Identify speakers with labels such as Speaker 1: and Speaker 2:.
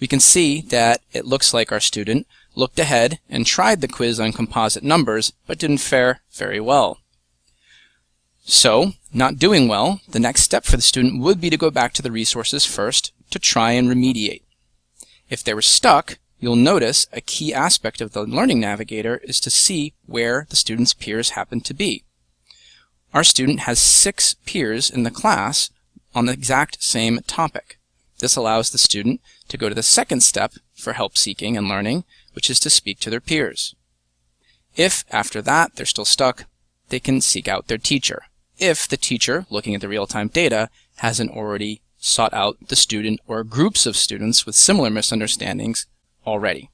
Speaker 1: we can see that it looks like our student looked ahead and tried the quiz on composite numbers, but didn't fare very well. So, not doing well, the next step for the student would be to go back to the resources first to try and remediate. If they were stuck, you'll notice a key aspect of the Learning Navigator is to see where the student's peers happen to be. Our student has six peers in the class on the exact same topic. This allows the student to go to the second step for help seeking and learning, which is to speak to their peers. If, after that, they're still stuck, they can seek out their teacher. If the teacher, looking at the real-time data, hasn't already sought out the student or groups of students with similar misunderstandings already.